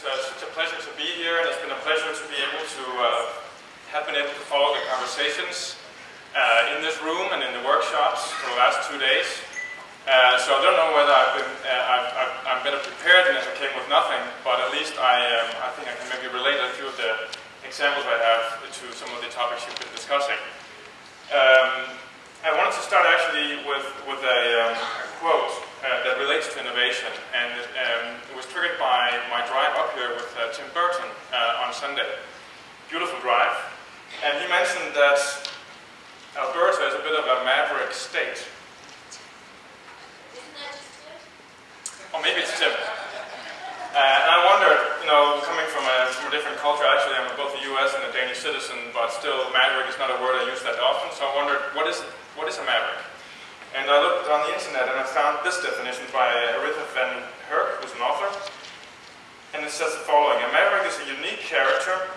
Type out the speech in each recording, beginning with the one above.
It's uh, such a pleasure to be here, and it's been a pleasure to be able to uh, have been able to follow the conversations uh, in this room and in the workshops for the last two days. Uh, so I don't know whether I've been, uh, i am better prepared than if I came with nothing, but at least I, um, I think I can maybe relate a few of the examples I have to some of the topics you've been discussing. Um, I wanted to start actually with, with a, um, a quote uh, that relates to innovation, and it, um, it, was triggered by my drive up here with uh, Tim Burton uh, on Sunday. Beautiful drive. And he mentioned that Alberta is a bit of a maverick state. Isn't that just Tim? Or maybe it's Tim. Uh, and I wondered, you know, coming from a, from a different culture, actually I'm both a US and a Danish citizen, but still maverick is not a word I use that often, so I wondered, what is, what is a maverick? And I looked on the internet and I found this definition by Aritha van Herk, who's an author, and it says the following, a maverick is a unique character,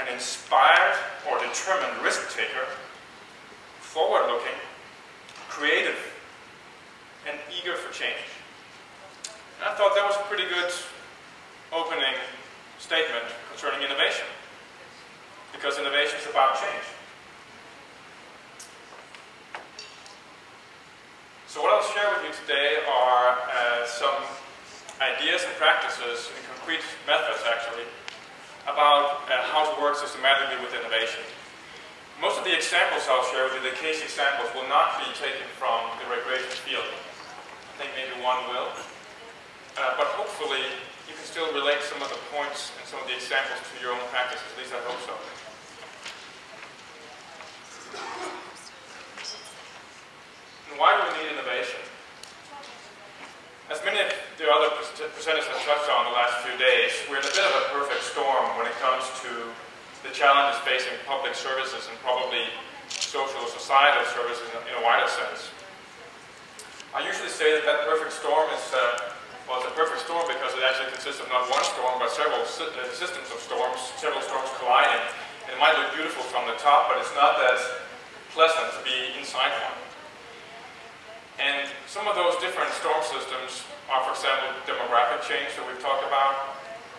an inspired or determined risk taker, forward-looking, creative, and eager for change. And I thought that was a pretty good opening statement concerning innovation, because innovation is about change. So what I'll share with you today are uh, some ideas and practices, and concrete methods actually, about uh, how to work systematically with innovation. Most of the examples I'll share with you, the case examples, will not be taken from the recreation field. I think maybe one will. Uh, but hopefully you can still relate some of the points and some of the examples to your own practice, at least I hope so. Why do we need innovation? As many of the other presenters have touched on the last few days, we're in a bit of a perfect storm when it comes to the challenges facing public services and probably social societal services in a wider sense. I usually say that that perfect storm is uh, well, it's a perfect storm because it actually consists of not one storm, but several uh, systems of storms, several storms colliding. And it might look beautiful from the top, but it's not that pleasant to be inside one. And some of those different storm systems are, for example, demographic change that we've talked about,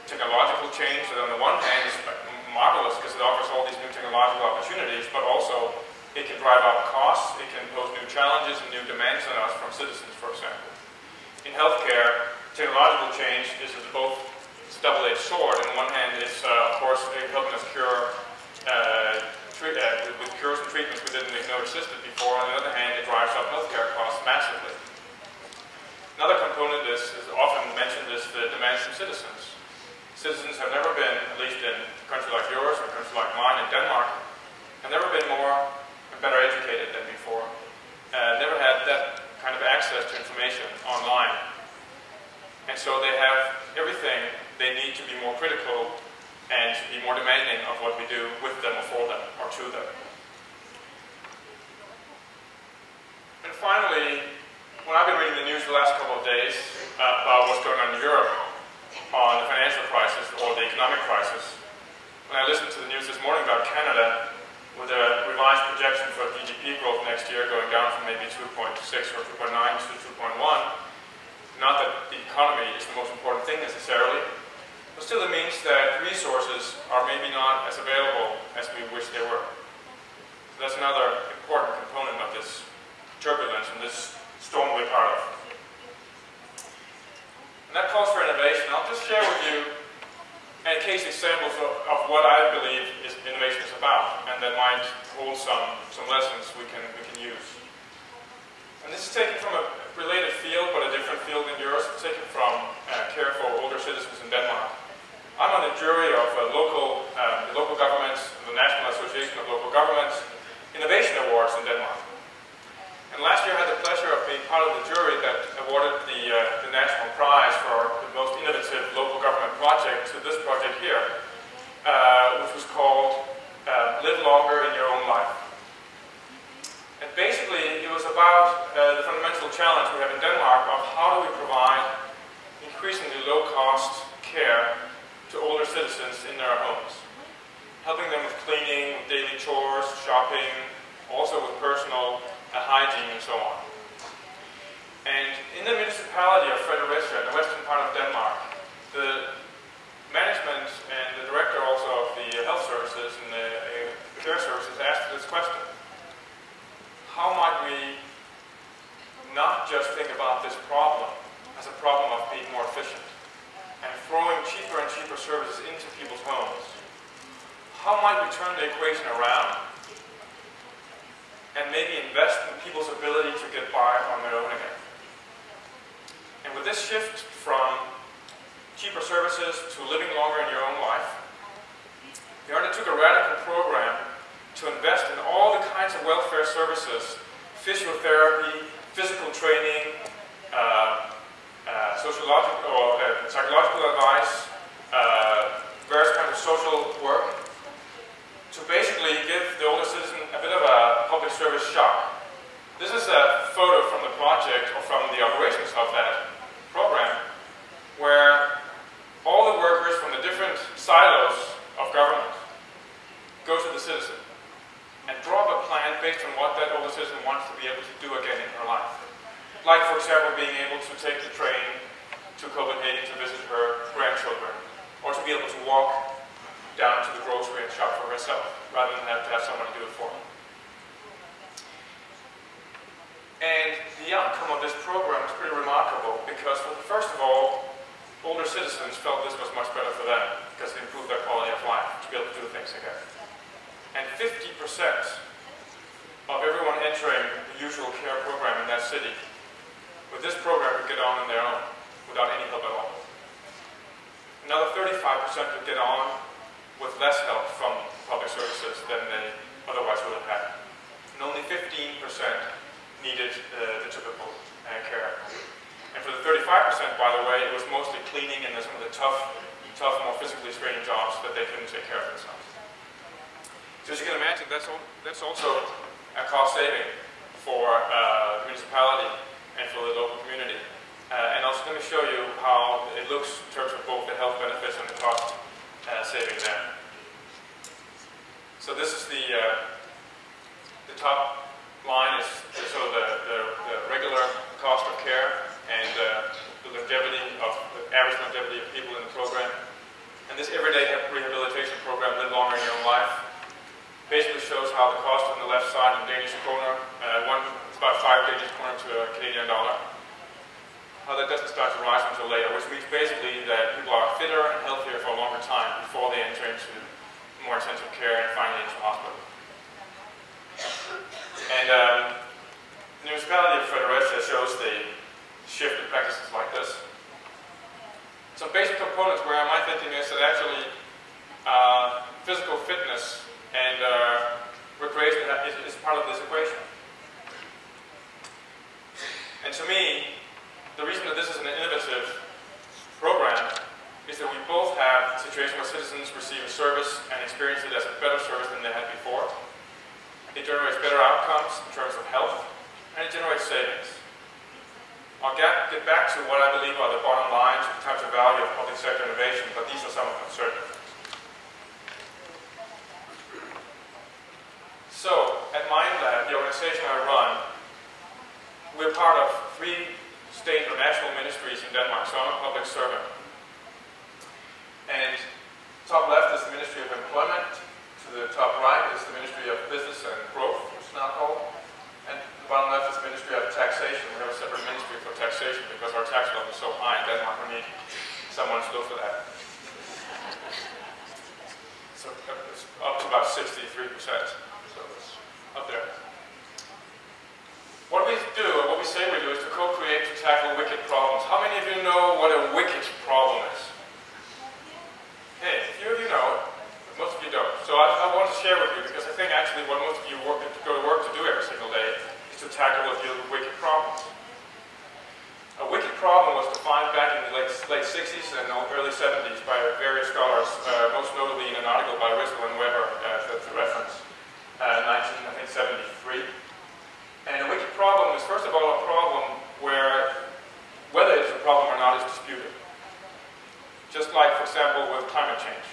technological change that on the one hand is marvelous because it offers all these new technological opportunities, but also it can drive up costs, it can pose new challenges and new demands on us from citizens, for example in healthcare, technological change is both a double-edged sword. On one hand, it's uh, of course helping us cure uh, uh, with, with, cures and treatments we didn't even know existed before. On the other hand, it drives up healthcare costs massively. Another component is, is often mentioned is the demands from citizens. Citizens have never been, at least in a country like yours or a country like mine in Denmark, have never been more and better educated than before. Uh, never had that kind of access to information online. And so they have everything they need to be more critical and to be more demanding of what we do with them or for them or to them. And finally, when I've been reading the news the last couple of days uh, about what's going on in Europe on the financial crisis or the economic crisis, when I listened to the news this morning about Canada, with a revised projection for GDP growth next year going down from maybe 2.6 or 2.9 to 2.1. Not that the economy is the most important thing necessarily, but still it means that resources are maybe not as available as we wish they were. So that's another important component of this turbulence and this storm we're part of. And that calls for innovation. I'll just share with you and case examples of, of, what I believe is innovation is about, and that might hold some, some lessons we can, we can use. And this is taken from a related field, but a different field than yours. It's taken from uh, care for older citizens in Denmark. I'm on the jury of uh, local, um, the local governments, the National Association of Local Governments, Innovation Awards in Denmark. And last year I had the pleasure of being part of the jury that awarded the, uh, the national prize for the most innovative local government project to this project here, uh, which was called uh, Live Longer in Your Own Life. And basically it was about uh, the fundamental challenge we have in Denmark of how do we provide increasingly low-cost care to older citizens in their homes. Helping them with cleaning, with daily chores, shopping, also with personal uh, hygiene and so on. And in the municipality of Fredericia, in the western part of Denmark, the throwing cheaper services into people's homes. How might we turn the equation around and maybe invest in people's ability to get by on their own again? And with this shift from cheaper services to living longer in your own life, we undertook a radical program to invest in all the kinds of welfare services, physiotherapy, physical training, uh, uh, sociological or uh, psychological advice, uh, various kinds of social work, to basically give the older citizen a bit of a public service shock. This is a photo from the project or from the operations of that program, where all the workers from the different silos of government go to the citizen and draw up a plan based on what that older citizen wants to be able to do again in her life. Like, for example, being able to take the train to Copenhagen to visit her grandchildren, or to be able to walk down to the grocery and shop for herself, rather than have to have someone do it for her. And the outcome of this program is pretty remarkable because, first of all, older citizens felt this was much better for them because it improved their quality of life to be able to do things again. And 50% of everyone entering the usual care program in that city with this program could get on on their own without any help at all. Another 35% could get on with less help from public services than they otherwise would have had. And only 15% needed uh, the typical uh, care. And for the 35%, by the way, it was mostly cleaning and some of the tough, tough, more physically straining jobs that they couldn't take care of themselves. So as you can imagine, that's, all, that's also a cost saving for uh, the municipality and for the local community. Uh, and I was going to show you how it looks in terms of both the health benefits and the cost uh, saving there. So this is the uh, the top line is sort of the, the, the, regular cost of care and uh, the longevity of the average longevity of people in the program. And this everyday rehabilitation program, Live Longer in Your Own Life, basically shows how the cost on the left side in Danish kroner, uh, one about five Danish kroner to a Canadian dollar. How that doesn't start to rise until later, which means basically that people are fitter and healthier for a longer time before they enter into more intensive care and finally into hospital. And um, the municipality of Fredericia shows the shift in practices like this. Some basic components where my thinking is that actually uh, physical fitness and uh, recreation is, is part of this equation. And to me, the reason that this is an innovative program is that we both have a situation where citizens receive a service and experience it as a better service than they had before. It generates better outcomes in terms of health, and it generates savings. I'll get, get back to what I believe are the bottom lines of the types of value of public sector innovation, but these are some of them certainly. So, at MindLab, the organization I run, we're part of three state or national ministries in Denmark, so I'm a public servant. And top left is the Ministry of Employment, to the top right is the Ministry of Business and Growth, which is now called, and the bottom left is the Ministry of Taxation. We have a separate ministry for taxation because our tax level is so high in Denmark, we need someone to go for that. So it's up to about 63%, so it's up there. What we do, or what we say we do, is to co-create to tackle wicked problems. How many of you know what a wicked problem is? Hey, a few of you know but most of you don't. So I, I want to share with you, because I think actually what most of you work, go to work to do every single day is to tackle or deal with wicked problems. A wicked problem was defined back in the late, late 60s and early 70s by various scholars, uh, most notably in an article by Rittel and Webber, uh, that's the reference, uh, 1973. And a wicked problem is, first of all, a problem where whether it's a problem or not is disputed. Just like, for example, with climate change.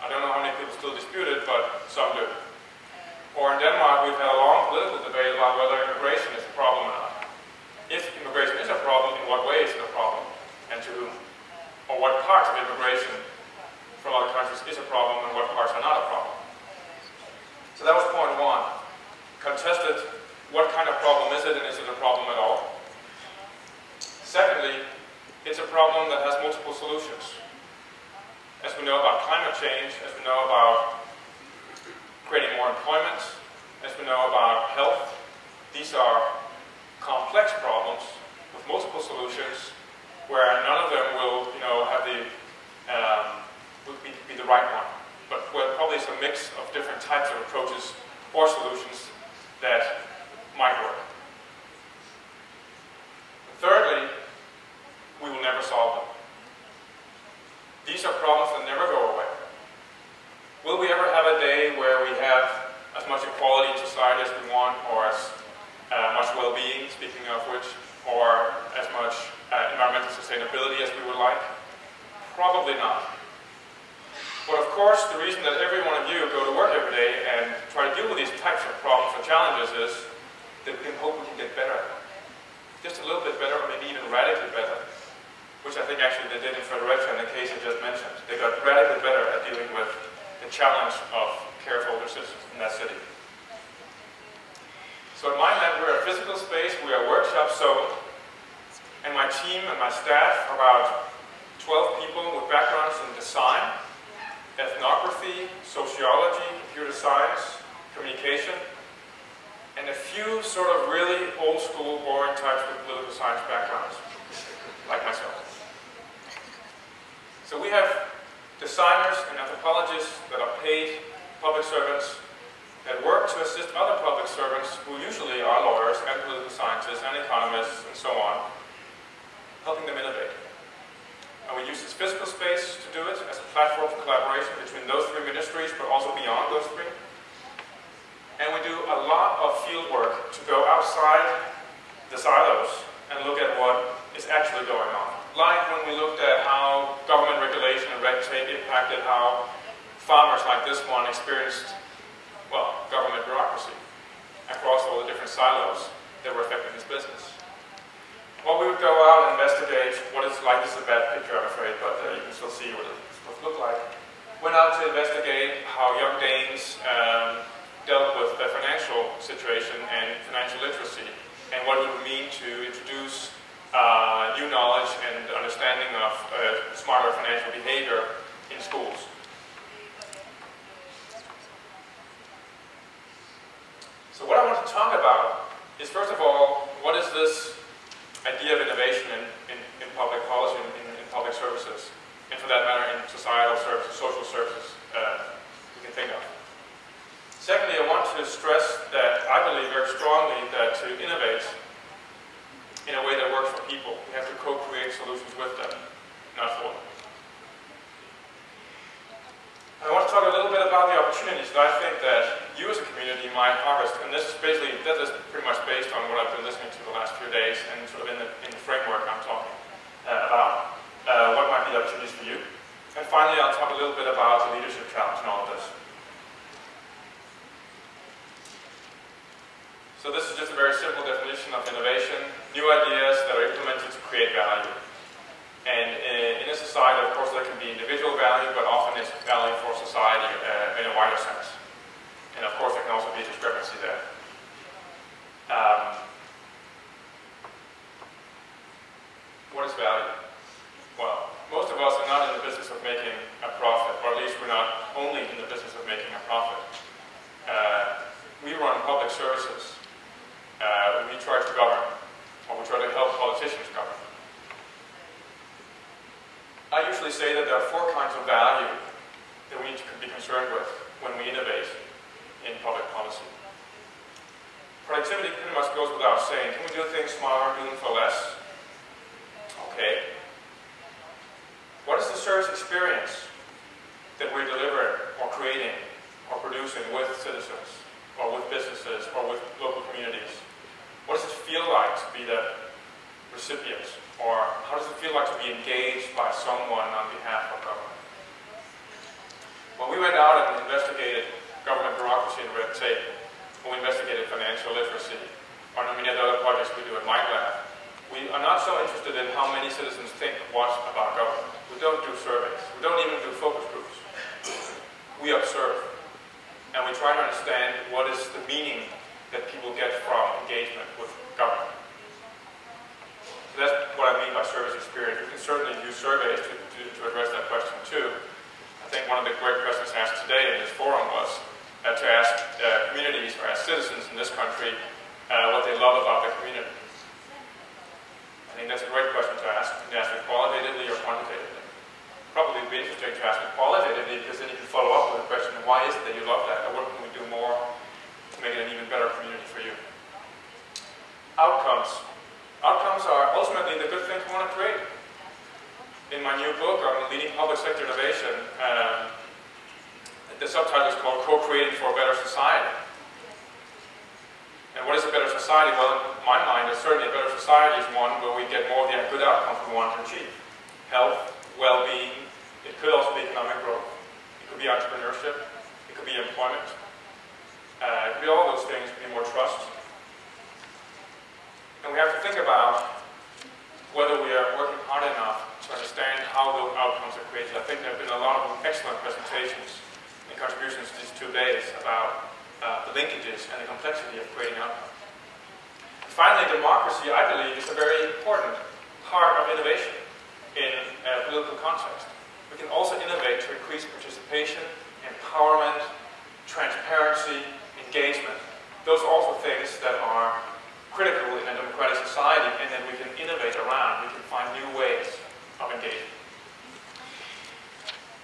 I don't know how many people still dispute it, but some do. Or in Denmark, we've had a long political debate about whether immigration is a problem or not. If immigration is a problem, in what way is it a problem, and to whom? Or what parts of immigration from other countries is a problem, and what parts are not a problem. So that was point one. Contested what kind of problem is it and is it a problem at all? Secondly, it's a problem that has multiple solutions. As we know about climate change, as we know about creating more employment, as we know about health, these are complex problems with multiple solutions where none of them will, you know, have the, um, would be, be the right one. But where probably it's a mix of different types of approaches or solutions that might work. Thirdly, we will never solve them. These are problems that never go away. Will we ever have a day where we have as much equality in society as we want, or as uh, much well-being, speaking of which, or as much uh, environmental sustainability as we would like? Probably not. But of course, the reason that every one of you go to work every day and try to deal with these types of problems or challenges is that we can hope we can get better. Just a little bit better, or maybe even radically better which I think actually they did in Fredericia in the case I just mentioned. They got radically better at dealing with the challenge of care for older citizens in that city. So in my MindLab, we're a physical space, we are workshop zone, and my team and my staff about 12 people with backgrounds in design, ethnography, sociology, computer science, communication, and a few sort of really old school, boring types with political science backgrounds, like myself. So we have designers and anthropologists that are paid public servants that work to assist other public servants who usually are lawyers and political scientists and economists and so on, helping them innovate. And we use this physical space to do it as a platform for collaboration between those three ministries, but also beyond those three. And we do a lot of field work to go outside the silos and look at what is actually going on like when we looked at how government regulation and red tape impacted how farmers like this one experienced, well, government bureaucracy across all the different silos that were affecting his business. Well, we would go out and investigate what it's like. This is a bad picture, I'm afraid, but uh, you can still see what to look like. Went out to investigate how young Danes um, dealt with the financial situation and financial literacy and what it would mean to introduce uh, new knowledge and understanding of uh, smarter financial behavior in schools. So what I want to talk about is first of all, what is this idea of innovation in, in, in public policy, in, in, public services, and for that matter in societal services, social services uh, we can think of. Secondly, I want to stress that I believe very strongly that to innovate in a way that works for people. We have to co-create solutions with them, not for them. I want to talk a little bit about the opportunities that I think that you as a community might harvest, and this is basically, that is pretty much based on what I've been listening to the last few days and sort of in the, in the framework I'm talking uh, about, uh, what might be the opportunities for you. And finally, I'll talk a little bit about the leadership challenge in all of this. So this is just a very simple definition of innovation, new ideas that are implemented to create value. And in, a society, of course, there can be individual value, but often it's value for society uh, in a wider sense. And of course, there can also be a discrepancy there. New book on leading public sector innovation, um, the subtitle is called Co-Creating for a Better Society. And what is a better society? Well, in my mind, certainly a better society is one where we get more of the good outcomes we want to achieve. Health, well-being, it could also be economic growth. It could be entrepreneurship. It could be employment. Uh, it could be all those things. It could be more trust. And we have to think about whether we are working hard enough understand how those outcomes are created. I think there have been a lot of excellent presentations and contributions these two days about uh, the linkages and the complexity of creating outcomes. Finally, democracy, I believe, is a very important part of innovation in a political context. We can also innovate to increase participation, empowerment, transparency, engagement. Those are also things that are critical in a democratic society and that we can innovate around. We can find new ways of.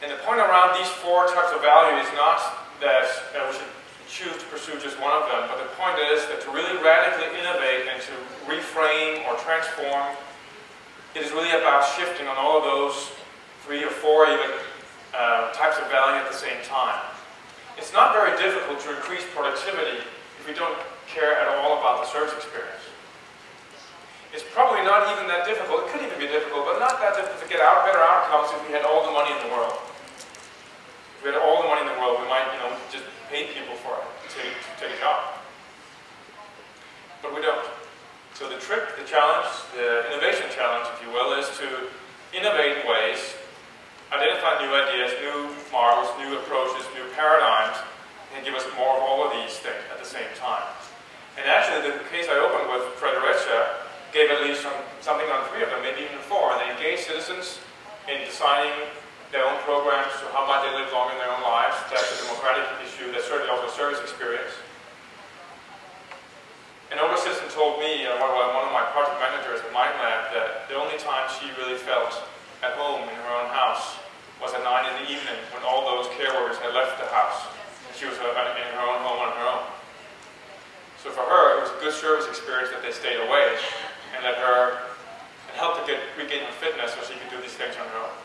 And the point around these four types of value is not that we should choose to pursue just one of them, but the point is that to really radically innovate and to reframe or transform, it is really about shifting on all of those three or four even uh, types of value at the same time. It's not very difficult to increase productivity if we don't care at all about the service experience. It's probably not even that difficult. It could even be difficult, but not that difficult to get out better outcomes if we had all the money in the world. If we had all the money in the world, we might, you know, just pay people for it to take, to take a job. But we don't. So the trick, the challenge, the innovation challenge, if you will, is to innovate in ways, identify new ideas, new models, new approaches, new paradigms, and give us more of all of these things at the same time. And actually, the case I opened with Fredericia gave at least some, something on three of them, maybe even four, and they engaged citizens in designing their own programs to how might they live longer in their own lives. That's a democratic issue. That's certainly also a service experience. An older citizen told me, uh, one of my project managers at MindLab, that the only time she really felt at home in her own house was at 9 in the evening when all those care workers had left the house. And she was uh, in her own home on her own. So for her, it was a good service experience that they stayed away and let her and help to get regain her fitness so she could do these things on her own.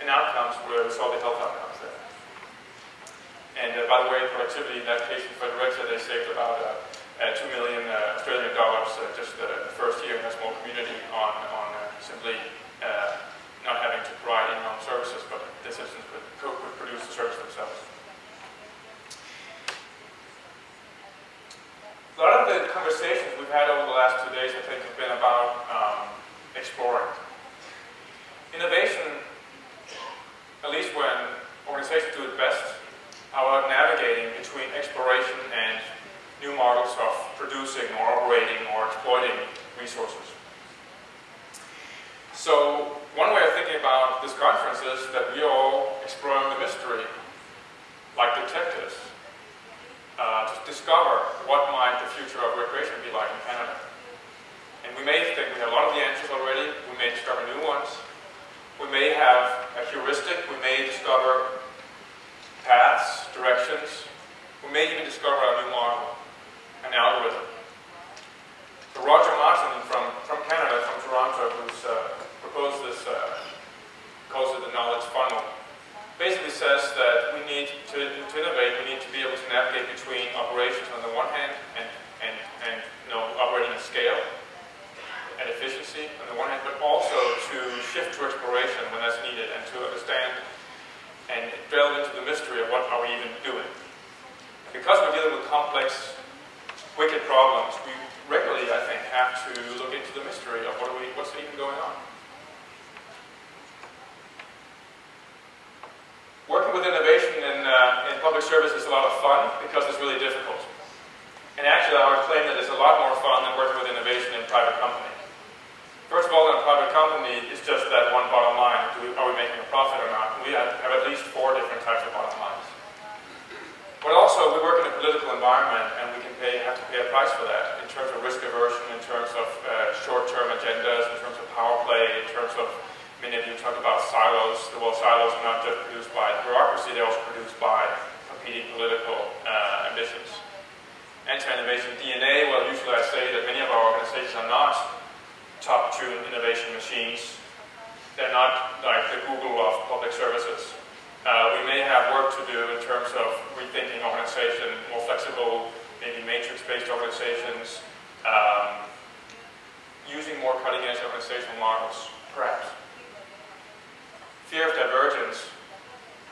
And outcomes were, we saw the health outcomes there. And uh, by the way, productivity in that case in Fredericia, they saved about uh, uh, 2 million uh, Australian dollars uh, just uh, the first year in a small community on, on simply not having to provide in-home services, but the citizens could, could produce the service themselves. A lot of the conversations we've had over the last two days, I think, have been about um, exploring. Innovation, at least when organizations do it best, are about navigating between exploration and new models of producing or operating or exploiting resources. So one way of thinking about this conference is that we are all exploring the mystery, like detectives, discover what might the future of recreation be like in Canada. And we may think we have a lot of the answers already, we may discover new ones, we may have a heuristic, we may discover paths, directions, we may even discover a new model, an algorithm. So Roger Martin from, from Canada, from Toronto, who's uh, proposed this, uh, calls it the knowledge funnel, basically says that we need to, to innovate, we need to be able to navigate between operations on the one hand and, and, and you know, operating at scale and efficiency on the one hand, but also to shift to exploration when that's needed and to understand and delve into the mystery of what are we even doing. Because we're dealing with complex, wicked problems, we regularly, I think, have to look into the mystery of what are we, what's even going on. Working with innovation in, uh, in public service is a lot of fun because it's really difficult. And actually, I would claim that it's a lot more fun than working with innovation in private company. First of all, in a private company, it's just that one bottom line. We, are we making a profit or not? We have, have at least four different types of bottom lines. But also, we work in a political environment, and we can pay, have to pay a price for that in terms of risk aversion, in terms of uh, short-term agendas, in terms of power play, in terms of many of you talk about silos. Well, silos are not just produced by bureaucracy; they're also produced by competing political uh, ambitions. Anti-innovation DNA. Well, usually I say that many of our organizations are not top-tuned innovation machines. They're not like the Google of public services. Uh, we may have work to do in terms of rethinking organization, more flexible, maybe matrix-based organizations, um, using more cutting-edge organizational models, perhaps. Fear of divergence.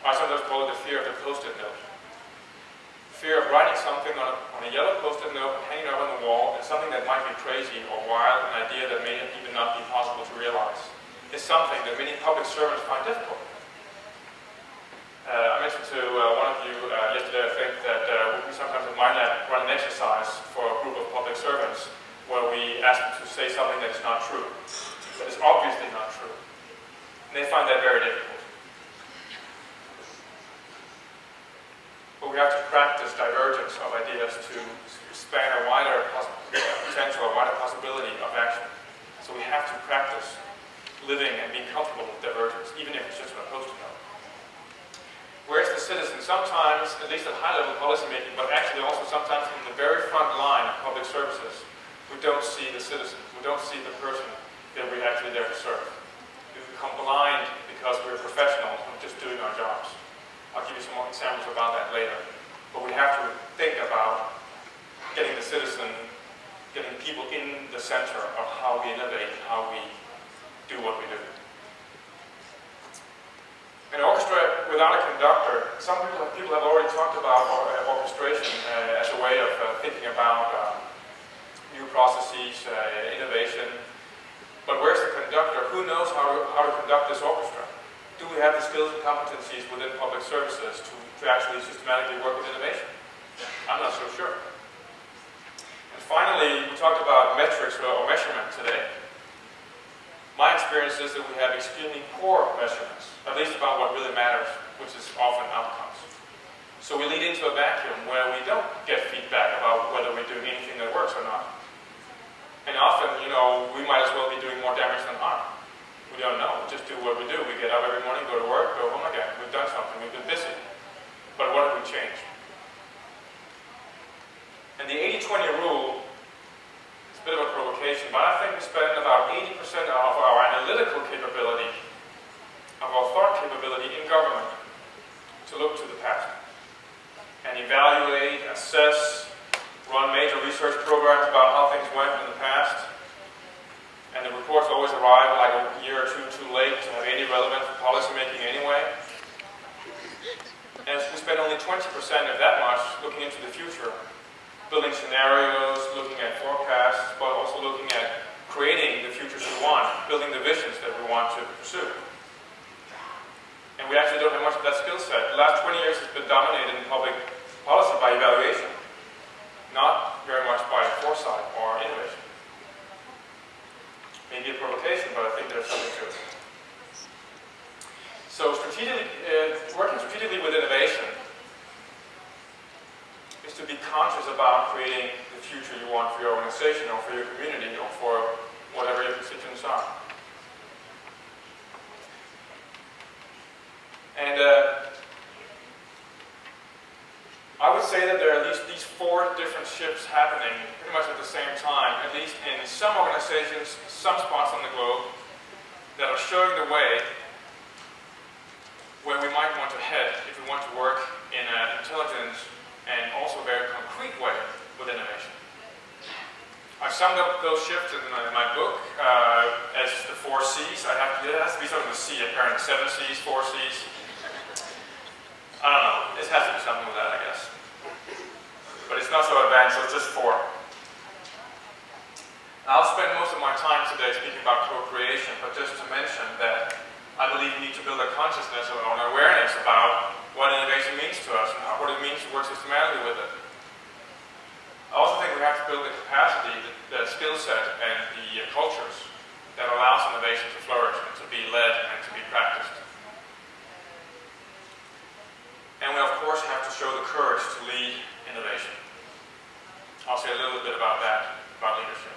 I sometimes call it the fear of the post-it note. Fear of writing something on a, on a yellow post-it note, and hanging up on the wall, and something that might be crazy or wild, an idea that may even not be possible to realize, is something that many public servants find difficult. Uh, I mentioned to uh, one of you uh, yesterday, I think, that uh, we sometimes in MindLab run an exercise for a group of public servants where we ask them to say something that is not true, that is obviously not true. And they find that very difficult. But we have to practice divergence of ideas to span a wider potential, a wider possibility of action. So we have to practice living and being comfortable with divergence, even if it's just on a post-it note. Where's the citizen? Sometimes, at least at high-level policymaking, but actually also sometimes in the very front line of public services, we don't see the citizen. We don't see the person that we're actually there to serve. Become blind because we're professionals and just doing our jobs. I'll give you some more examples about that later. But we have to think about getting the citizen, getting people in the center of how we innovate, how we do what we do. An orchestra without a conductor, some people, people have already talked about uh, orchestration uh, as a way of uh, thinking about um, new processes, uh, innovation. But where's the conductor? Who knows how to, how to conduct this orchestra? Do we have the skills and competencies within public services to, to actually systematically work with innovation? I'm not so sure. And finally, we talked about metrics or measurement today. My experience is that we have extremely poor measurements, at least about what really matters, which is often outcomes. So we lead into a vacuum where we don't get feedback about whether we're doing anything that works or not. And often, you know, we might as well be doing more damage than harm. We don't know. We just do what we do. We get up every morning, go to work, go home again. We've done something. We've been busy. But what have we changed? And the 80-20 rule is a bit of a provocation, but I think we spend about 80% of our analytical capability, of our thought capability in government to look to the past and evaluate, assess, run major research programs about how things went in the past. And the reports always arrive like a year or two too late to have any relevance for policymaking anyway. And we spend only 20% of that much looking into the future building scenarios, looking at forecasts, but also looking at creating the futures we want, building the visions that we want to pursue. And we actually don't have much of that skill set. The last 20 years has been dominated in public policy by evaluation, not very much by foresight or innovation. Maybe a provocation, but I think there's something to it. So strategically, uh, working strategically with innovation is to be conscious about creating the future you want for your organization or for your community or for whatever your constituents are. And uh, I would say that there are at least these four different shifts happening pretty much at the same time, at least in some organizations, some spots on the globe, that are showing the way where we might want to head if we want to work in an intelligent and also very concrete way with innovation. I've summed up those shifts in my, my book uh, as the four C's. I have to, it has to be something with C, apparently. Seven C's, four C's. I don't know. This has to be something with that, I guess but it's not so advanced, so it's just four. I'll spend most of my time today speaking about co-creation, but just to mention that I believe we need to build a consciousness or an awareness about what innovation means to us and what it means to work systematically with it. I also think we have to build the capacity, the, the skill set, and the uh, cultures that allows innovation to flourish and to be led and to be practiced. And we, of course, have to show the courage to lead innovation. I'll say a little bit about that, about leadership.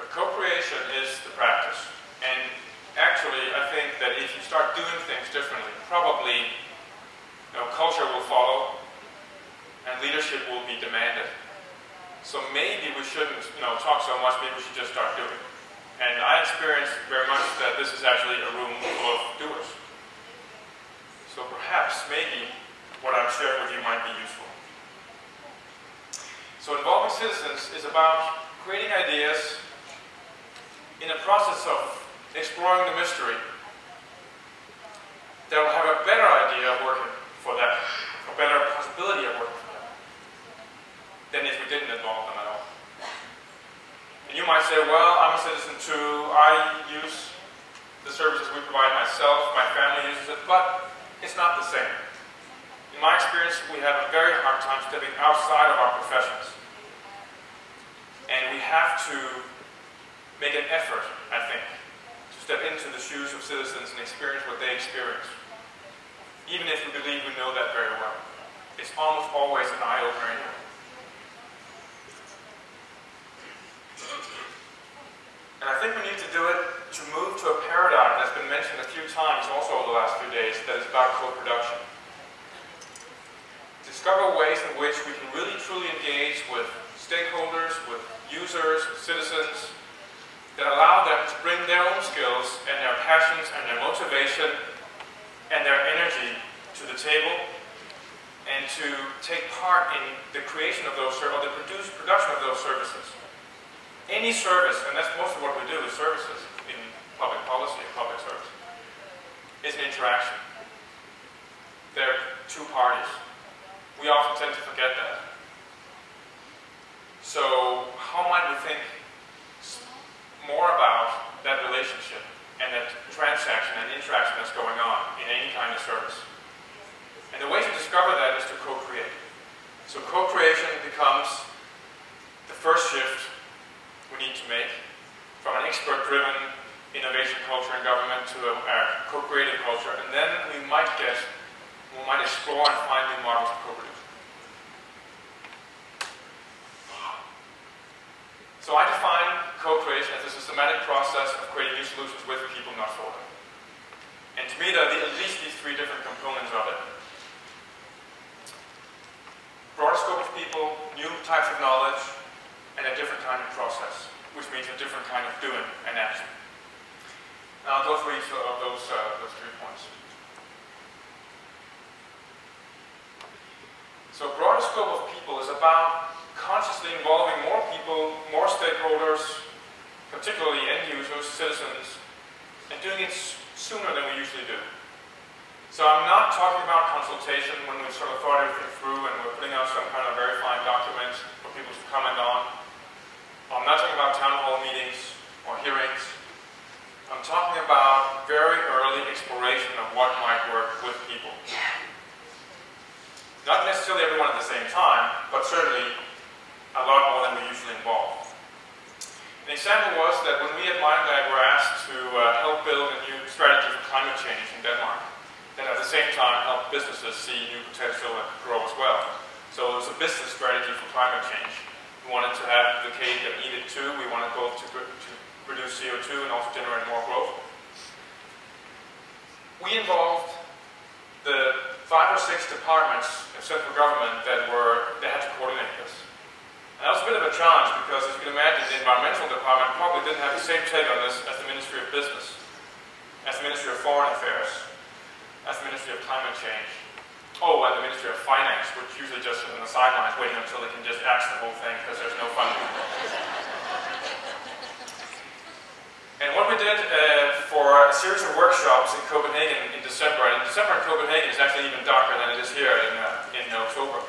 But co-creation is the practice. And actually, I think that if you start doing things differently, probably you know, culture will follow and leadership will be demanded. So maybe we shouldn't you know, talk so much, maybe we should just start doing. And I experienced very much that this is actually a room full of doers. So perhaps, maybe, what I'm sharing with you might be useful. So involving citizens is about creating ideas in a process of exploring the mystery that will have a better idea of working for them, a better possibility of working for them, than if we didn't involve them at all. And you might say, well, I'm a citizen too, I use the services we provide myself, my family uses it, but it's not the same. In my experience, we have a very hard time stepping outside of our professions. Have to make an effort, I think, to step into the shoes of citizens and experience what they experience. Even if we believe we know that very well. It's almost always an eye-opener. And I think we need to do it to move to a paradigm that's been mentioned a few times also over the last few days that is about co-production. Discover ways in which we can really truly engage with stakeholders, with users, citizens, that allow them to bring their own skills and their passions and their motivation and their energy to the table and to take part in the creation of those, or the produce, production of those services. Any service, and that's most of what we do is services in public policy and public service, is an interaction. There are two parties. We often tend to forget that. So how might we think more about that relationship and that transaction and interaction that's going on in any kind of service? And the way to discover that is to co-create. So co-creation becomes the first shift we need to make from an expert-driven innovation culture in government to a, a co-creative culture. And then we might get, we might explore and find new models of co-production. So I define co-creation as a systematic process of creating new solutions with people, not for them. And to me, there are at least these three different components of it. Broader scope of people, new types of knowledge, and a different kind of process, which means a different kind of doing and action. Now I'll go through each of those, uh, those three points. So broader scope of people is about consciously involving more people, more stakeholders, particularly end users, citizens, and doing it sooner than we usually do. So I'm not talking about consultation when we sort of thought everything through and we're putting out some kind of very fine document for people to comment on. I'm not talking about town hall meetings or hearings. I'm talking about very early exploration of what might work with people. Not necessarily everyone at the same time, but certainly a lot more than we usually involve. An example was that when we at MindLab were asked to uh, help build a new strategy for climate change in Denmark, and at the same time help businesses see new potential and grow as well. So it was a business strategy for climate change. We wanted to have the cake that needed to. We wanted both to, to reduce CO2 and also generate more growth. We involved the five or six departments of central government that were that had to coordinate this. That was a bit of a challenge because, as you can imagine, the environmental department probably didn't have the same take on this as the Ministry of Business, as the Ministry of Foreign Affairs, as the Ministry of Climate Change. Oh, and the Ministry of Finance, which usually just sit on the sidelines waiting until they can just axe the whole thing because there's no funding. and what we did uh, for a series of workshops in Copenhagen in December, and December in Copenhagen is actually even darker than it is here in, uh, in October.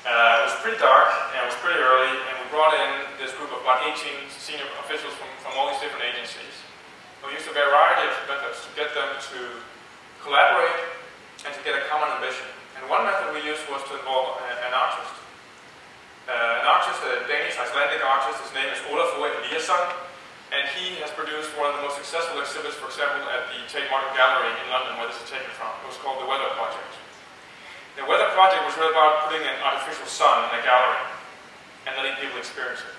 Uh, it was pretty dark and it was pretty early, and we brought in this group of about 18 senior officials from, from all these different agencies. We used a variety of methods to get them to collaborate and to get a common ambition. And one method we used was to involve an artist. Uh, an artist, a Danish Icelandic artist, his name is Olafur Eliasson, and he has produced one of the most successful exhibits, for example, at the Tate Modern Gallery in London, where this is taken from. It was called The Weather Project. The weather project was really about putting an artificial sun in a gallery and letting people experience it.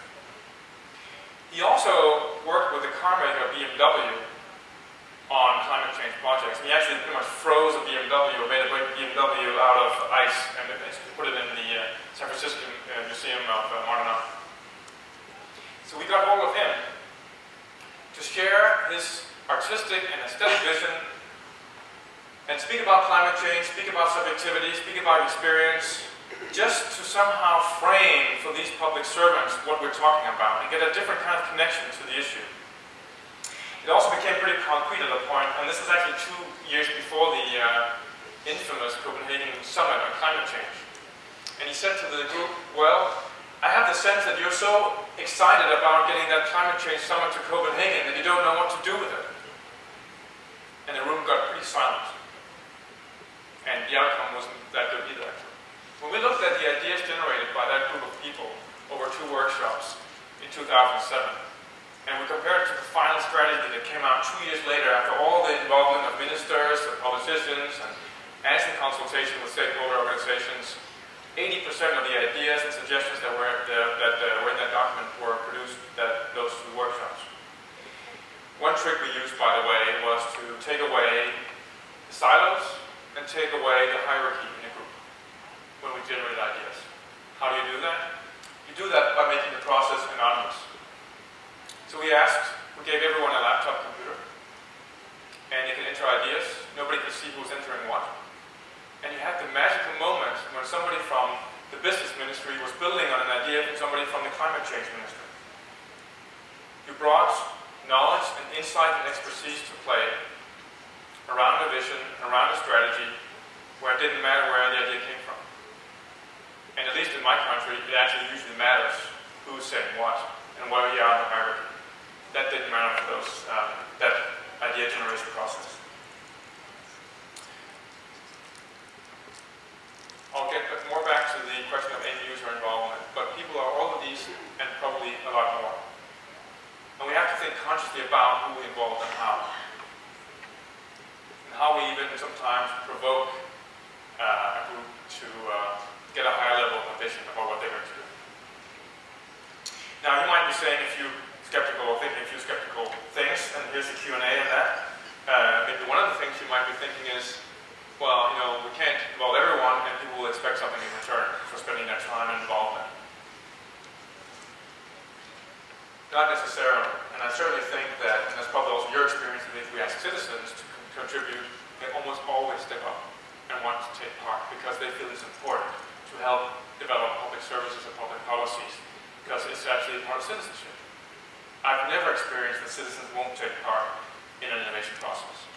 He also worked with the car maker BMW on climate change projects. And he actually pretty much froze a BMW, or made a BMW out of ice, and put it in the uh, San Francisco uh, Museum of uh, Modern Art. So we got hold of him to share his artistic and aesthetic vision and speak about climate change, speak about subjectivity, speak about experience, just to somehow frame for these public servants what we're talking about and get a different kind of connection to the issue. It also became pretty concrete at a point, and this is actually two years before the uh, infamous Copenhagen Summit on climate change. And he said to the group, well, I have the sense that you're so excited about getting that climate change summit to Copenhagen that you don't know what to do with it. And the room got pretty silent. And the outcome wasn't that good either, actually. When we looked at the ideas generated by that group of people over two workshops in 2007, and we compared it to the final strategy that came out two years later after all the involvement of ministers and politicians and, some consultation with stakeholder organizations. 80% of the ideas and suggestions that were, the, that uh, were in that document were produced at those two workshops. One trick we used, by the way, was to take away the silos and take away the hierarchy when we generate ideas. How do you do that? You do that by making the process anonymous. So we asked, we gave everyone a laptop computer, and you can enter ideas. Nobody could see who's entering what. And you had the magical moment when somebody from the business ministry was building on an idea from somebody from the climate change ministry. You brought knowledge and insight and expertise to play around a vision, around a strategy, where it didn't matter where the idea came from. And at least in my country, it actually usually matters who's saying what and where you are in the hierarchy that didn't matter for those, um, that idea generation process. I'll get more back to the question of end user involvement, but people are all of these and probably a lot more. And we have to think consciously about who we involve and how. And how we even sometimes provoke uh, a group to uh, get a higher level of ambition about what they're going to do. Now, you might be saying if you're skeptical or thinking a few skeptical things, and here's a Q&A on that. Uh, maybe one of the things you might be thinking is, well, you know, we can't involve everyone, and people will expect something in return for spending that time and involvement. Not necessarily, and I certainly think that, and that's probably also your experience, that if we ask citizens to contribute, they almost always step up and want to take part because they feel it's important to help develop public services and public policies because it's actually part of citizenship. I've never experienced that citizens won't take part in an innovation process.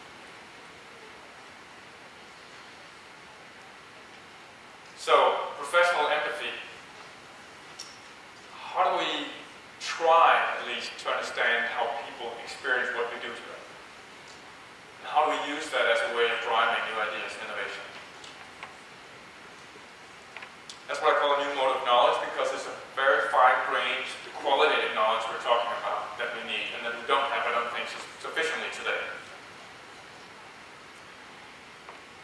So, professional empathy. How do we try, at least, to understand how people experience what we do to them? And how do we use that as a way of driving new ideas and innovation? That's what I call a new mode of knowledge because it's a very fine-grained, qualitative knowledge we're talking about that we need and that we don't have, I don't think, sufficiently today.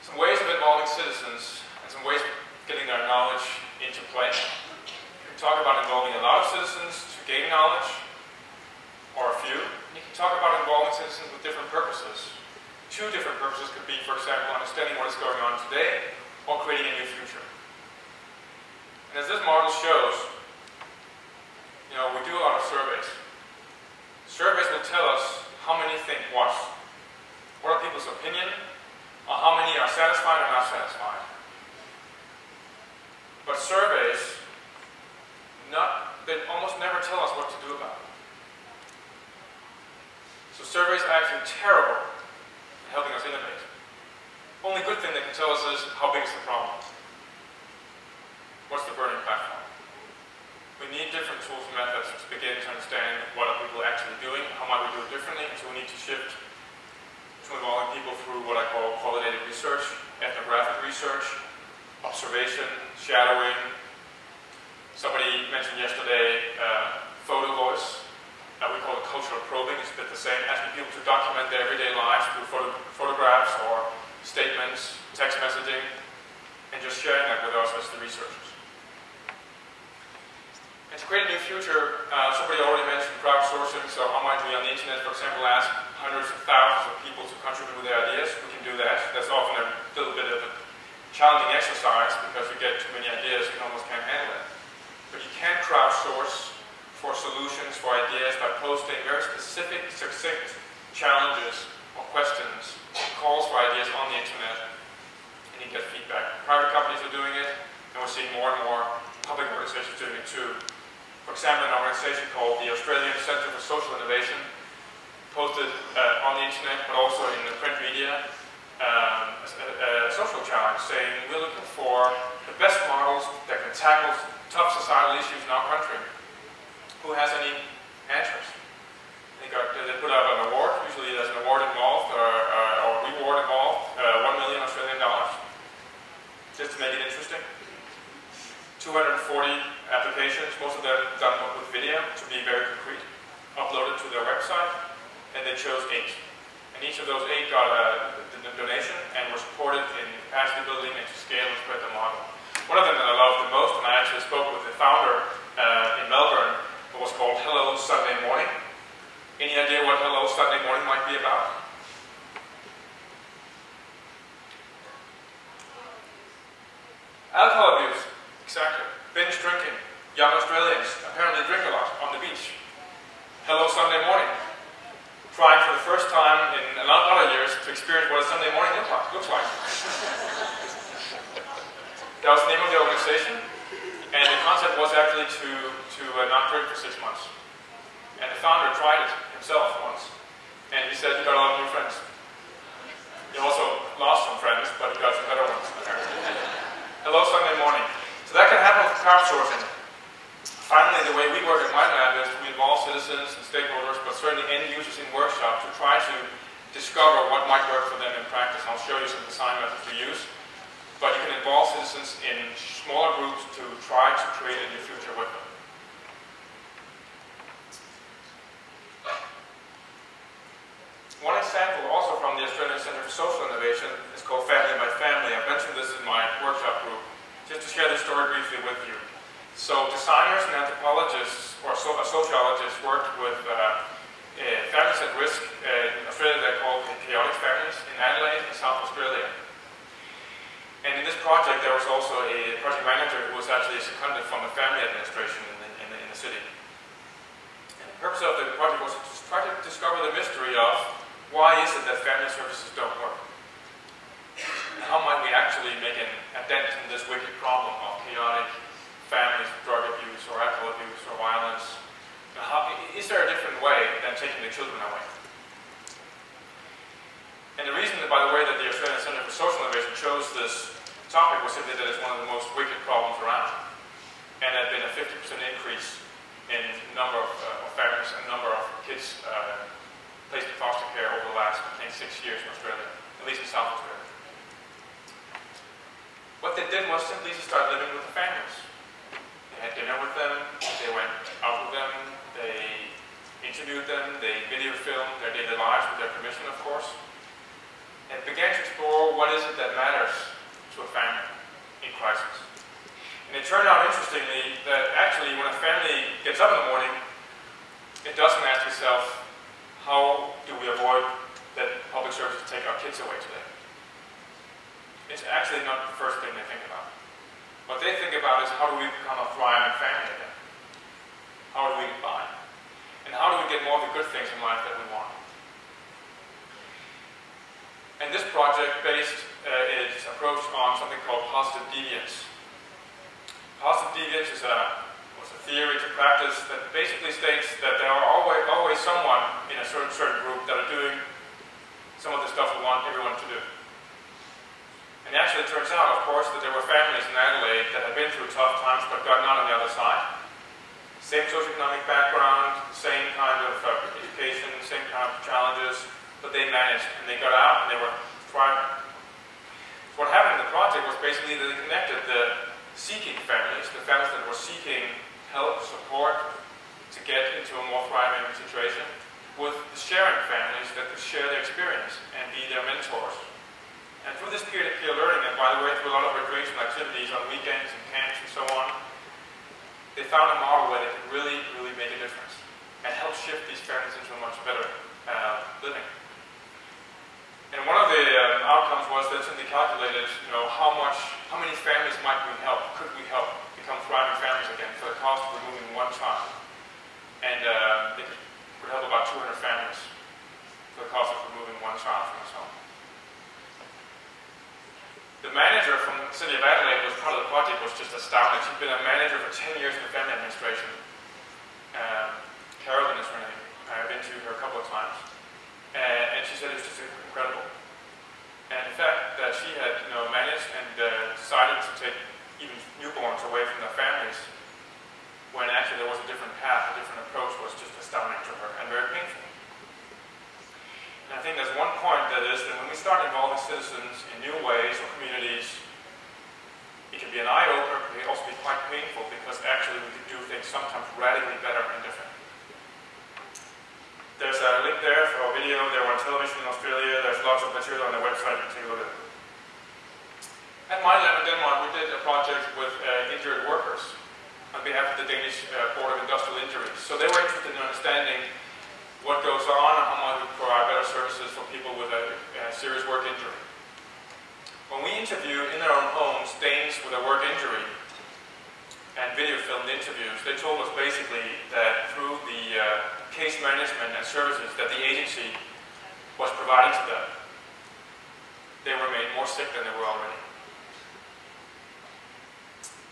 Some ways of involving citizens and some ways of getting their knowledge into play. You can talk about involving a lot of citizens to gain knowledge, or a few. And you can talk about involving citizens with different purposes. Two different purposes could be, for example, understanding what is going on today or creating a new future. And as this model shows, you know, we do a lot of surveys. Surveys will tell us how many think what. What are people's opinion? Or how many are satisfied or not satisfied? But surveys not, they almost never tell us what to do about it. So surveys are actually terrible at helping us innovate. Only good thing they can tell us is how big is the problem. What's the burning platform? We need different tools and methods to begin to understand what are people actually doing, how might we do it differently, so we need to shift to involving people through what I call qualitative research, ethnographic research, observation, shadowing. Somebody mentioned yesterday uh, photo voice that we call it cultural probing. It's a bit the same, asking people to document their everyday lives through photo photographs or statements, text messaging, and just sharing that with us as the researchers. And to create a new future, uh, somebody already mentioned crowdsourcing, so how might we on the internet, for example, ask hundreds of thousands of people to contribute with their ideas? We can do that. That's often a little bit of a challenging exercise because you get too many ideas, you almost can't handle it. But you can crowdsource for solutions, for ideas by posting very specific, succinct challenges or questions, calls for ideas on the internet, and you get feedback. Private companies are doing it, and we're seeing more and more public organizations doing it too. For example, an organization called the Australian Centre for Social Innovation posted uh, on the internet, but also in the print media, um, a, a, social challenge saying we're looking for the best models that can tackle tough societal issues in our country. Who has any answers? They, got, they put out an award, usually there's an award involved or, uh, or reward involved, uh, one million Australian dollars, just to make it interesting. 240 applications, most of them done with video to be very concrete, uploaded to their website, and they chose eight. And each of those eight got a, a donation and were supported in capacity building and to scale and spread the model. One of them that I loved the most, and I actually spoke with the founder uh, in Melbourne, was called Hello Sunday Morning. Any idea what Hello Sunday Morning might be about? Alcohol abuse, exactly. Binge drinking. Young Australians apparently drink a lot on the beach. Hello Sunday Morning trying for the first time in a lot of years to experience what a Sunday morning looks like. that was the name of the organization, and the concept was actually to, to uh, not drink for six months. And the founder tried it himself once, and he said he got a lot of new friends. He also lost some friends, but he got some better ones, apparently. Hello, Sunday morning. So that can happen with crowdsourcing. Finally, the way we work at my lab is we involve citizens and stakeholders, but certainly end users in workshops to try to discover what might work for them in practice. I'll show you some design methods to use. But you can involve citizens in smaller groups to try to create a new future with them. One example also from the Australian Centre for Social Innovation is called Family by Family. I mentioned this in my workshop group, just to share this story briefly with you. So designers and anthropologists or so, sociologists worked with uh, uh, families at risk. Uh, in Australia they're called chaotic families in Adelaide in South Australia. And in this project there was also a project manager who was actually a seconded from the family administration in the, in the, in the city. And the purpose of the project was to try to discover the mystery of why is it that family services don't work? How might we actually make an, a dent in this wicked problem of chaotic families drug abuse or alcohol abuse or violence? How, is there a different way than taking the children away? And the reason, by the way, that the Australian Centre for Social Innovation chose this topic was simply that it's one of the most wicked problems around. And there had been a 50% increase in number of, uh, of families and number of kids uh, placed in foster care over the last, I think, six years in Australia, at least in South Australia. What they did was simply to start living with the families They had dinner with them, they went out with them, they interviewed them, they video filmed their daily lives with their permission, of course, and began to explore what is it that matters to a family in crisis. And it turned out, interestingly, that actually when a family gets up in the morning, it doesn't ask itself, how do we avoid that public services take our kids away today? It's actually not the first thing they think about. What they think about is how do we become a thriving family again? How do we get by? And how do we get more of the good things in life that we want? And this project based uh, its approach on something called positive deviance. Positive deviance is a, was a theory to practice that basically states that there are always, always someone in a certain, certain group that are doing some of the stuff we want everyone to do. And actually it turns out, of course, that there were families in Adelaide that had been through tough times but gotten out on the other side. Same socioeconomic background, same kind of uh, education, same kind of challenges, but they managed and they got out and they were thriving. What happened in the project was basically that they connected the seeking families, the families that were seeking help, support to get into a more thriving situation, with the sharing families that could share their experience and be their mentors and through this peer-to-peer learning, and by the way, through a lot of recreational activities on weekends and camps and so on, they found a model where they could really, really make a difference and help shift these families into a much better uh, living. And one of the um, outcomes was that in the calculated, you know, how much, how many families might we help, could we help become thriving families again for the cost of removing one child. And uh, they could, help about 200 families for the cost of removing one child from his home. The manager from city of Adelaide was part of the project was just astounding. She'd been a manager for 10 years in the family administration. Um, Carolyn is her name. I've been to her a couple of times. And she said it's just incredible. And the fact, that she had you know, managed and uh, decided to take even newborns away from their families when actually there was a different path, a different approach was just astounding to her and very painful. And I think there's one point that is that when we start involving citizens in new ways or communities, it can be an eye-opener, but it can also be quite painful because actually we can do things sometimes radically better and different. There's a link there for a video. They were on television in Australia. There's lots of material on their website. You can take a look at. At my lab in Denmark, we did a project with uh, injured workers on behalf of the Danish uh, Board of Industrial Injuries. So they were interested in understanding what goes on and how might we provide better services for people with a, a serious work injury. When we interview in their own homes Danes with a work injury and video filmed interviews, they told us basically that through the uh, case management and services that the agency was providing to them, they were made more sick than they were already.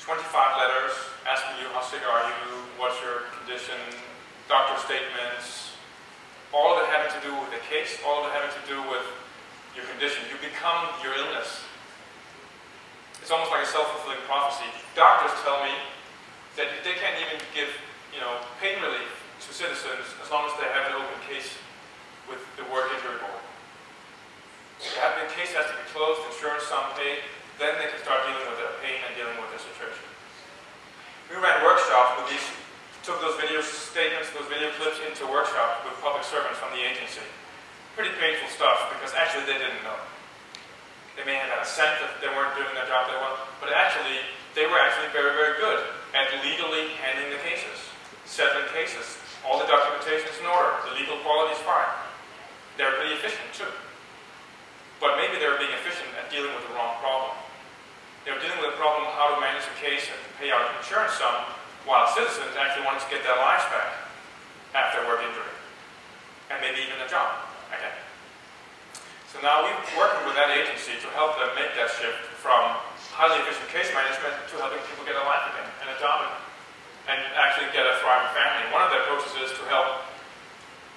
25 letters asking you how sick are you, what's your condition, doctor statements, all it having to do with the case, all it having to do with your condition. You become your illness. It's almost like a self-fulfilling prophecy. Doctors tell me that they can't even give, you know, pain relief to citizens as long as they have an open case with the work injury board. The case has to be closed, insurance sum paid, then they can start dealing with their pain and dealing with their situation. We ran workshops with these took those video statements, those video clips into workshops with public servants from the agency. Pretty painful stuff because actually they didn't know. They may have had a sense that they weren't doing their job very well, but actually they were actually very, very good at legally handling the cases, Seven cases. All the documentation is in order. The legal quality is fine. They're pretty efficient too. But maybe they were being efficient at dealing with the wrong problem. They were dealing with the problem of how to manage a case and pay out an insurance sum while citizens actually wanted to get their lives back after work injury, and maybe even a job again. So now we're working with that agency to help them make that shift from highly efficient case management to helping people get a life again and a job again, and actually get a thriving family. One of the approaches is to help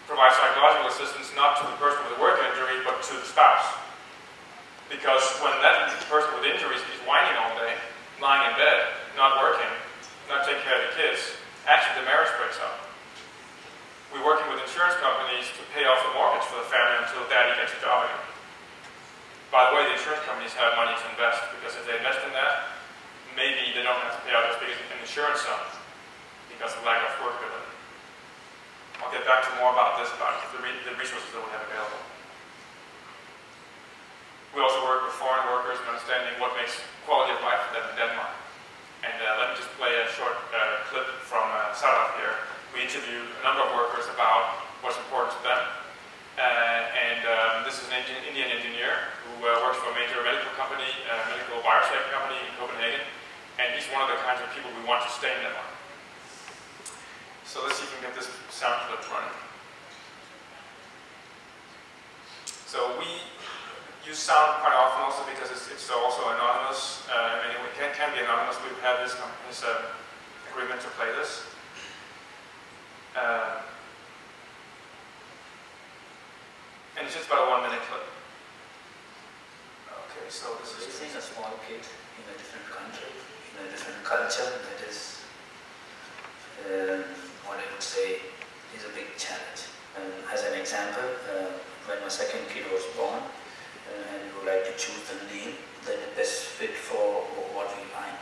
provide psychological assistance not to the person with a work injury, but to the spouse. Because when that person with injuries is whining all day, lying in bed, not working, not taking care of the kids, actually the marriage breaks up. We're working with insurance companies to pay off the mortgage for the family until daddy gets a job again. By the way, the insurance companies have money to invest because if they invest in that, maybe they don't have to pay out as big an insurance sum because of lack of workability. I'll get back to more about this, about the, re the resources that we have available. We also work with foreign workers and understanding what makes quality of life for them in Denmark. And uh, let me just play a short uh, clip from uh, Sarat here. We interviewed a number of workers about what's important to them. Uh, and um, this is an Indian engineer who uh, works for a major medical company, a medical biotech company in Copenhagen. And he's one of the kinds of people we want to stay in Denmark. So let's see if we can get this sound clip running. So we use sound quite often also because it's, it's also anonymous. Uh, anyway, can, can be anonymous. We have this, this uh, agreement to play this. Uh, and it's just about a one minute clip. Okay, so this is raising a small kid in a different country, in a different culture, that is um, what I would say is a big challenge. Um, as an example, uh, when my second kid was born, and you would like to choose the name that is best fit for what we find.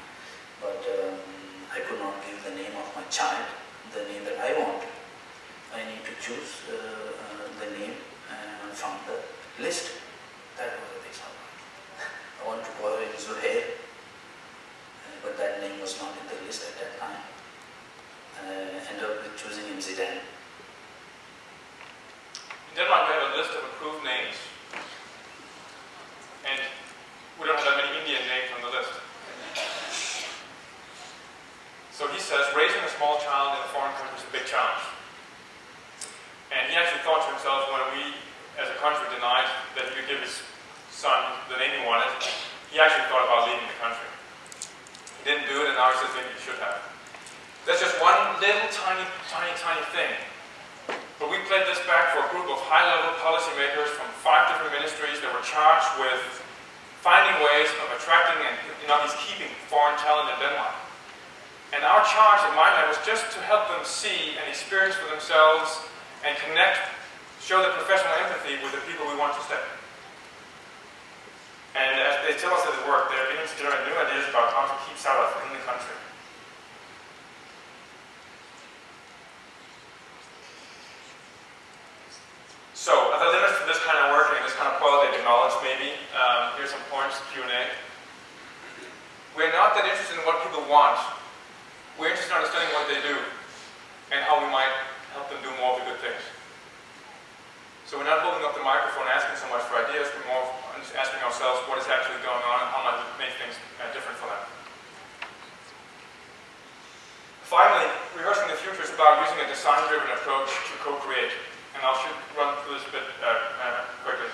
Rehearsing the future is about using a design-driven approach to co-create. And I'll should run through this a bit uh, uh, quickly.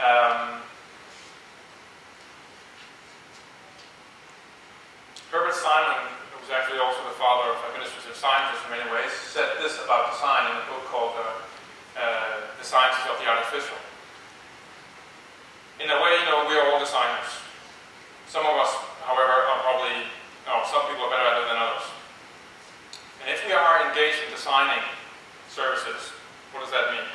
Um, Herbert Simon, who was actually also the father of administrative sciences in many ways, said this about design in a book called uh, uh, The Sciences of the Artificial. In a way, you know, we are all designers. Some of us, however, are probably, no, some people are better at it than others. And if we are engaged in designing services, what does that mean?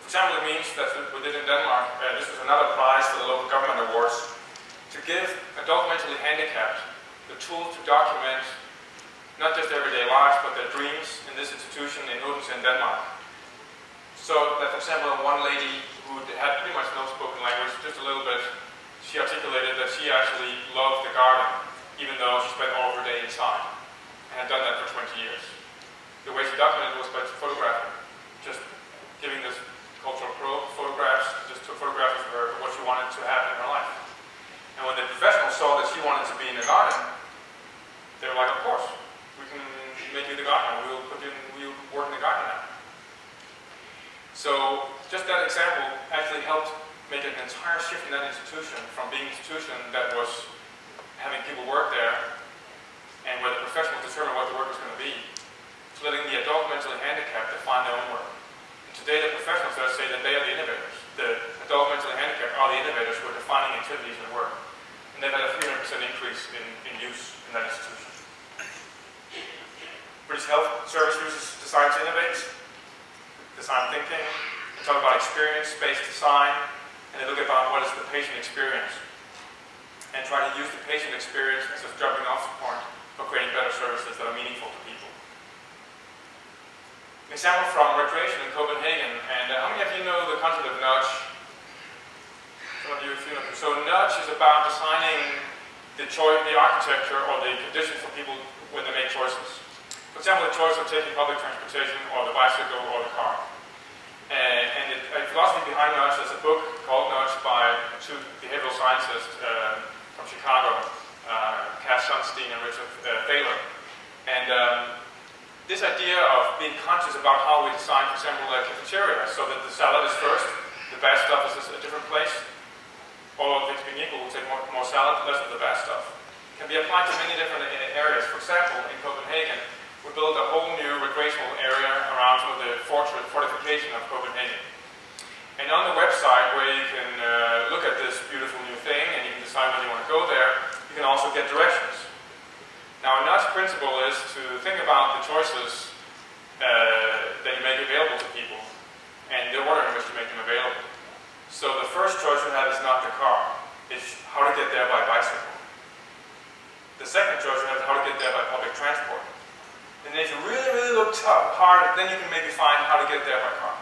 For example, it means that we did in Denmark, uh, this was another prize for the local government awards, to give adult mentally handicapped the tool to document not just everyday lives, but their dreams in this institution in Odense in Denmark. So that, for example, one lady who had pretty much no spoken language, just a little bit, she articulated that she actually loved the garden, even though she spent all of her day inside, and had done that for 20 years. The way she documented was by photographing, just giving this cultural probe photographs, just took photographs of her, what she wanted to have in her life. And when the professionals saw that she wanted to be in the garden, they were like, of course, we can make you the gardener. We'll put you in, we'll work in the garden now. So just that example actually helped make an entire shift in that institution from being an institution that was having people work there and where the professionals determined what the work was going to be, to letting the adult mentally handicapped define their own work. And today the professionals there say that they are the innovators. The adult mentally handicapped are the innovators who are defining activities and work and they've had a 300% increase in, in use in that institution. British Health Service uses design to innovate, design thinking, they talk about experience-based design, and they look about what is the patient experience, and try to use the patient experience as a jumping off point for creating better services that are meaningful to people. Example from recreation in Copenhagen, and uh, how many of you know the concept of nudge? Some of you have seen it. So nudge is about designing the choice, the architecture or the conditions for people when they make choices. For example, the choice of taking public transportation or the bicycle or the car. And, and the philosophy behind nudge is a book called Nudge by two behavioral scientists uh, from Chicago, uh, Cass Sunstein and Richard uh, Thaler. And um, this idea of being conscious about how we design, for example, a cafeteria, so that the salad is first, the bad stuff is a different place, all of things being equal, we'll take more, more salad, less of the bad stuff. Can be applied to many different areas. For example, in Copenhagen, we built a whole new recreational area around sort of the fortress, fortification of Copenhagen. And on the website where you can uh, look at this beautiful new thing and you can decide whether you want to go there, you can also get directions. Now, a nudge principle is to think about the choices uh, that you make available to people and the order in which you make them available. So the first choice you have is not the car, it's how to get there by bicycle. The second choice you have is how to get there by public transport. And if you really, really look tough, hard, then you can maybe find how to get there by car.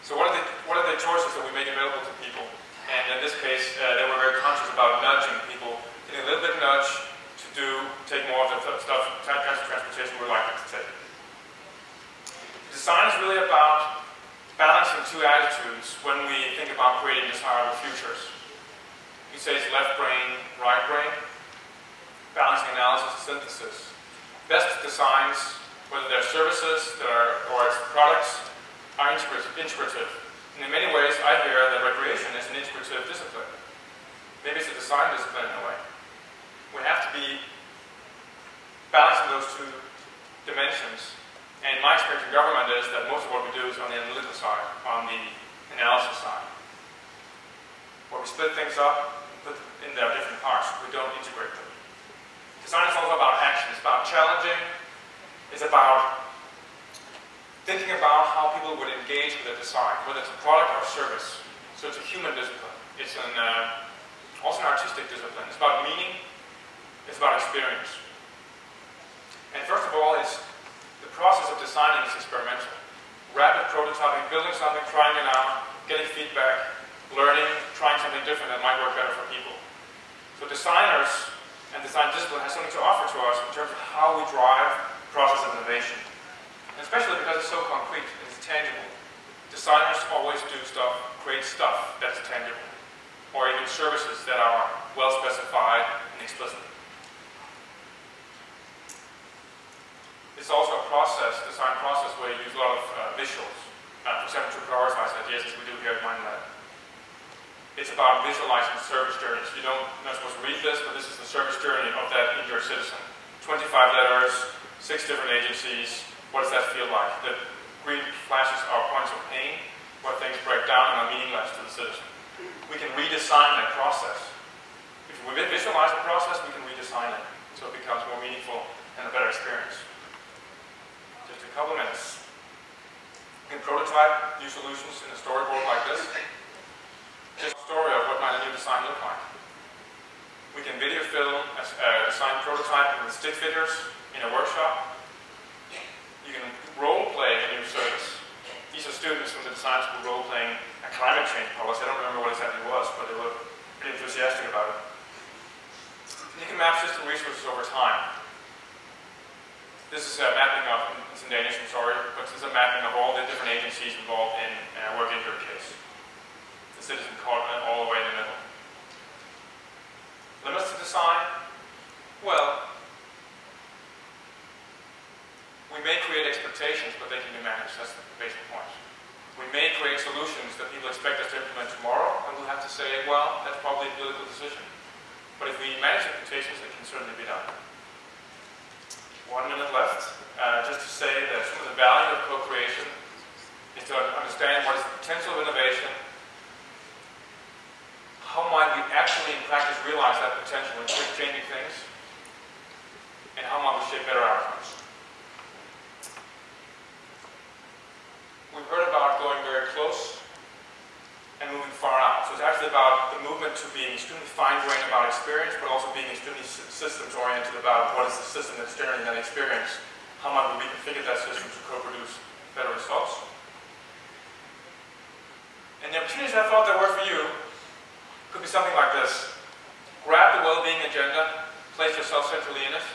So what are the, what are the choices that we make available to people? And in this case, uh, they were very conscious about nudging people, getting a little bit nudge to do, take more of the stuff, kinds of transportation we're likely to take. Design is really about balancing two attitudes when we think about creating desirable futures. We say it's left brain, right brain, balancing analysis and synthesis. Best designs, whether they're services are, or products, are integrative. And in many ways, I hear that recreation is an integrative discipline. Maybe it's a design discipline in a way. We have to be balancing those two dimensions and my experience in government is that most of what we do is on the analytical side, on the analysis side. Where we split things up, and put them in their different parts, we don't integrate them. Design is also about action. It's about challenging. It's about thinking about how people would engage with a design, whether it's a product or a service. So it's a human discipline. It's an, uh, also an artistic discipline. It's about meaning. It's about experience. And first of all, it's the process of designing is experimental. Rapid prototyping, building something, trying it out, getting feedback, learning, trying something different that might work better for people. So designers and design discipline has something to offer to us in terms of how we drive process of innovation. And especially because it's so concrete, it's tangible. Designers always do stuff, create stuff that's tangible, or even services that are well specified and explicit. It's also a process, design process, where you use a lot of uh, visuals. Uh, for example, to prioritize ideas as we do here at MindLab. It's about visualizing service journeys. You don't, you're not supposed to read this, but this is the service journey of that injured citizen. 25 letters, six different agencies. What does that feel like? The green flashes are points of pain, where things break down and are meaningless to the citizen. We can redesign that process. If we visualize the process, we can redesign it so it becomes more meaningful and a better experience couple minutes. You can prototype new solutions in a storyboard like this. Just a story of what might a new design look like. We can video film a uh, design prototype with stick figures in a workshop. You can role play a new service. These are students from the design school role playing a climate change policy. I don't remember what exactly it was, but they were pretty enthusiastic about it. You can map system resources over time. This is a mapping of, it's in Danish, I'm sorry, but this is a mapping of all the different agencies involved in a work injury case. The citizen caught all the way in the middle. Limits to design? Well, we may create expectations, but they can be managed. That's the basic point. We may create solutions that people expect us to implement tomorrow, and we'll have to say, well, that's probably a political decision. But if we manage expectations, it can certainly be done one minute left. Uh, just to say that some of the value of co-creation is to understand what is the potential of innovation, how might we actually in practice realize that potential in changing things, and how might we shape better outcomes. We've heard about going very close and moving far out. So it's actually movement to being extremely fine-grained about experience, but also being extremely systems-oriented about what is the system that's generating that experience, how might we reconfigure that system to co-produce better results. And the opportunities I thought there were for you could be something like this. Grab the well-being agenda, place yourself centrally in it.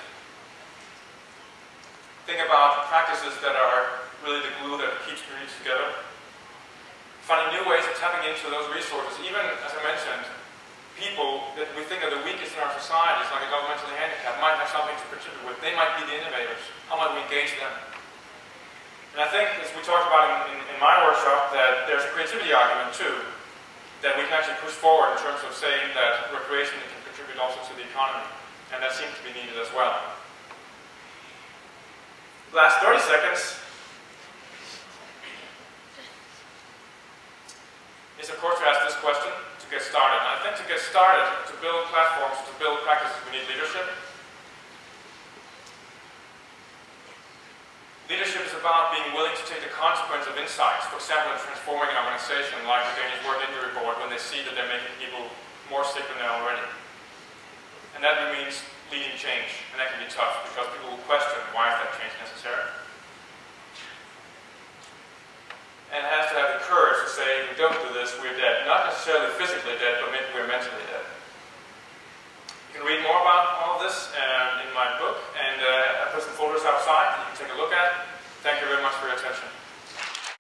Think about practices that are really the glue that keeps communities together finding new ways of tapping into those resources, even, as I mentioned, people that we think are the weakest in our societies, like a developmentally handicapped, might have something to contribute with. They might be the innovators. How might we engage them? And I think, as we talked about in, in, in my workshop, that there's a creativity argument too, that we can actually push forward in terms of saying that recreation can contribute also to the economy. And that seems to be needed as well. Last 30 seconds, is of course to ask this question to get started. And I think to get started, to build platforms, to build practices, we need leadership. Leadership is about being willing to take the consequence of insights. For example, in transforming an organization like the Danish Work Injury Board when they see that they're making people more sick than they're already. And that means leading change, and that can be tough because people will question why is that change necessary. And has to have the courage to say, if we don't do this, we're dead. Not necessarily physically dead, but we're mentally dead. You can read more about all of this um, in my book, and uh, I put some folders outside that you can take a look at. Thank you very much for your attention.